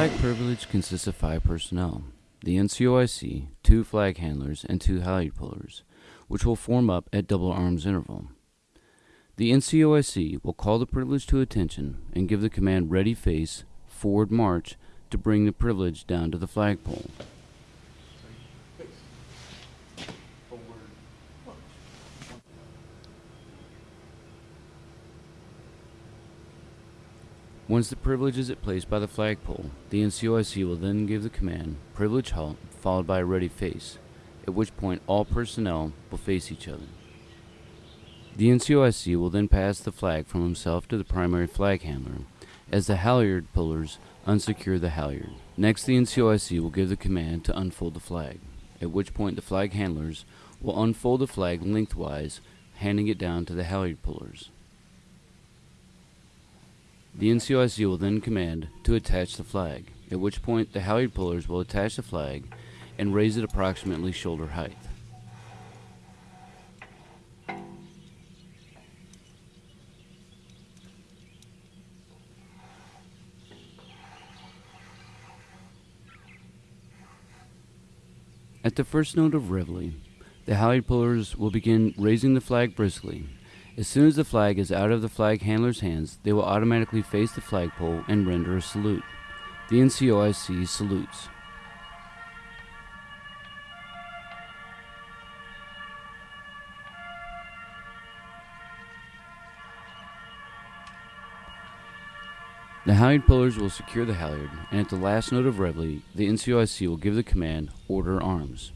flag privilege consists of five personnel the NCOIC, two flag handlers, and two halyard pullers, which will form up at double arms interval. The NCOIC will call the privilege to attention and give the command ready face, forward march to bring the privilege down to the flagpole. Once the privilege is at place by the flagpole, the NCOIC will then give the command privilege halt followed by a ready face, at which point all personnel will face each other. The NCOIC will then pass the flag from himself to the primary flag handler as the halyard pullers unsecure the halyard. Next, the NCOIC will give the command to unfold the flag, at which point the flag handlers will unfold the flag lengthwise, handing it down to the halyard pullers. The NCOIC will then command to attach the flag, at which point the halyard pullers will attach the flag and raise it approximately shoulder height. At the first note of reveille, the halyard pullers will begin raising the flag briskly. As soon as the flag is out of the flag handler's hands, they will automatically face the flagpole and render a salute. The NCOIC salutes. The halyard pullers will secure the halyard, and at the last note of reveille, the NCOIC will give the command, Order Arms.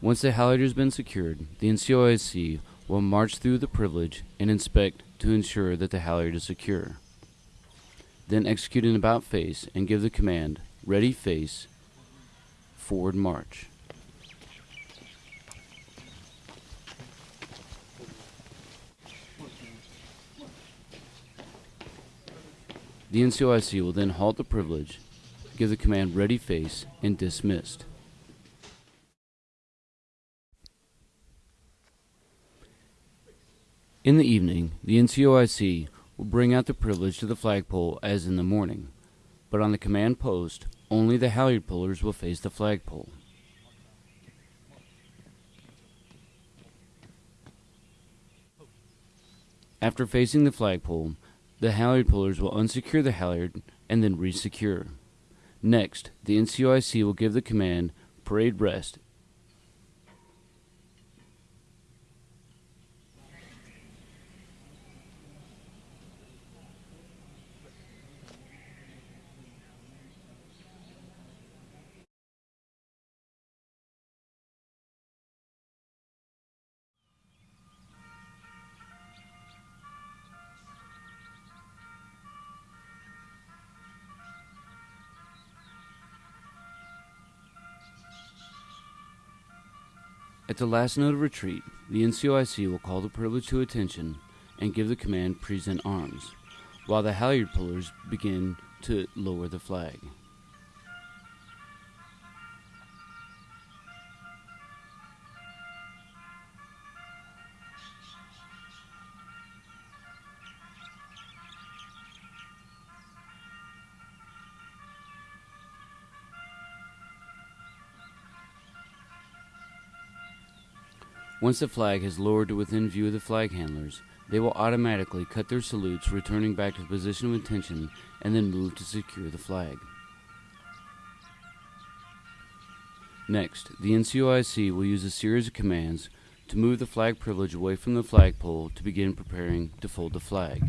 Once the halyard has been secured, the NCOIC will march through the privilege and inspect to ensure that the halyard is secure. Then execute an about face and give the command, Ready Face, Forward March. The NCOIC will then halt the privilege, give the command ready face, and dismissed. In the evening, the NCOIC will bring out the privilege to the flagpole as in the morning, but on the command post, only the halyard pullers will face the flagpole. After facing the flagpole, the halyard pullers will unsecure the halyard and then resecure. Next, the NCOIC will give the command parade rest At the last note of retreat, the NCOIC will call the privilege to attention and give the command present arms, while the halyard pullers begin to lower the flag. Once the flag has lowered to within view of the flag handlers, they will automatically cut their salutes, returning back to the position of attention, and then move to secure the flag. Next, the NCOIC will use a series of commands to move the flag privilege away from the flagpole to begin preparing to fold the flag.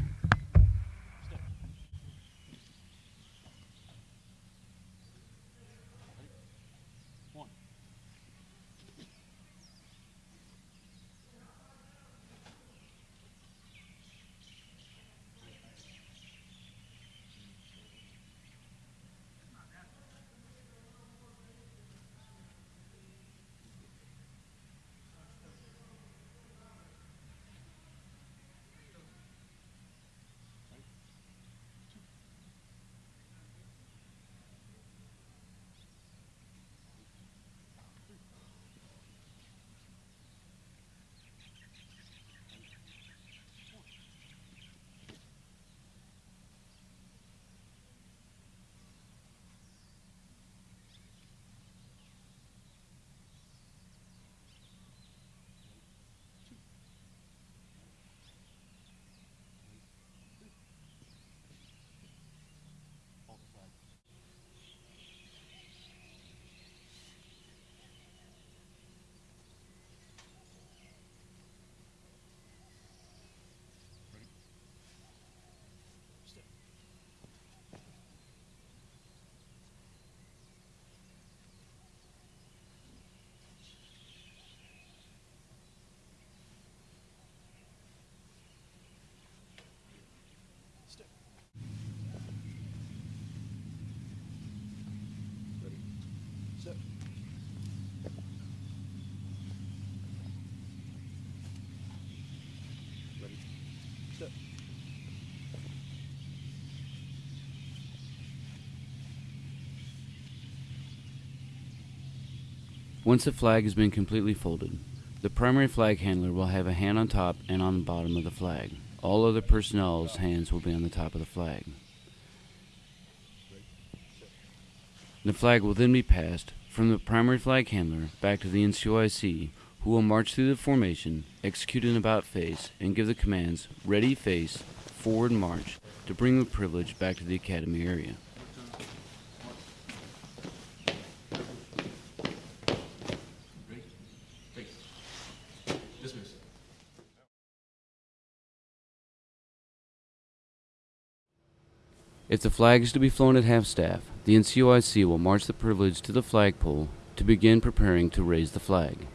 Once the flag has been completely folded, the primary flag handler will have a hand on top and on the bottom of the flag. All other personnel's hands will be on the top of the flag. The flag will then be passed from the primary flag handler back to the NCOIC, who will march through the formation, execute an about face, and give the commands ready face, forward march to bring the privilege back to the academy area. If the flag is to be flown at half staff, the NCOIC will march the privilege to the flagpole to begin preparing to raise the flag.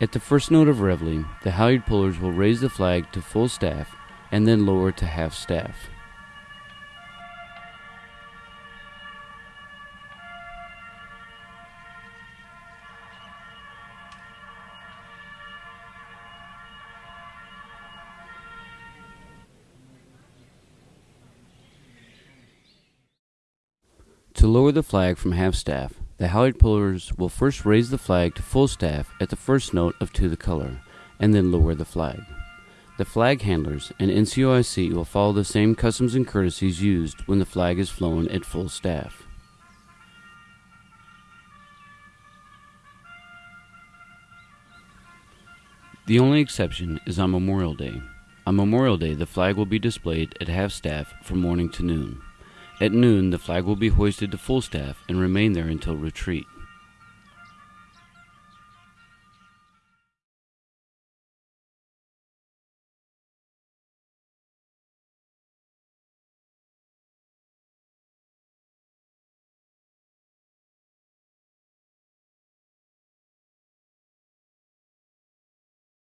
At the first note of reveille, the halyard pullers will raise the flag to full staff and then lower to half staff. To lower the flag from half staff, the halyard pullers will first raise the flag to full staff at the first note of To the Color, and then lower the flag. The flag handlers and NCOIC will follow the same customs and courtesies used when the flag is flown at full staff. The only exception is on Memorial Day. On Memorial Day, the flag will be displayed at half staff from morning to noon. At noon, the flag will be hoisted to full staff and remain there until retreat.